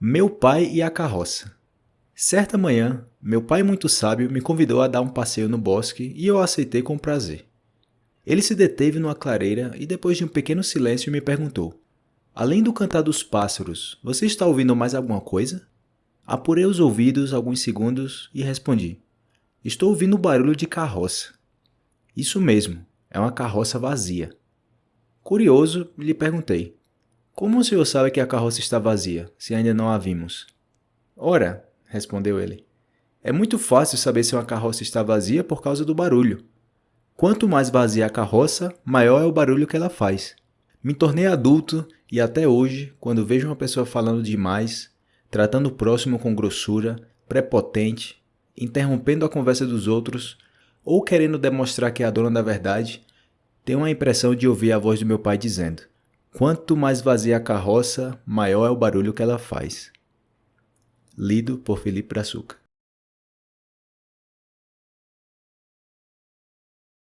Meu pai e a carroça. Certa manhã, meu pai muito sábio me convidou a dar um passeio no bosque e eu aceitei com prazer. Ele se deteve numa clareira e depois de um pequeno silêncio me perguntou: Além do cantar dos pássaros, você está ouvindo mais alguma coisa? Apurei os ouvidos alguns segundos e respondi: Estou ouvindo o barulho de carroça. Isso mesmo, é uma carroça vazia. Curioso, lhe perguntei: como o senhor sabe que a carroça está vazia, se ainda não a vimos? Ora, respondeu ele, é muito fácil saber se uma carroça está vazia por causa do barulho. Quanto mais vazia a carroça, maior é o barulho que ela faz. Me tornei adulto e até hoje, quando vejo uma pessoa falando demais, tratando o próximo com grossura, prepotente, interrompendo a conversa dos outros ou querendo demonstrar que é a dona da verdade, tenho a impressão de ouvir a voz do meu pai dizendo: Quanto mais vazia a carroça, maior é o barulho que ela faz. Lido por Felipe Brazuca.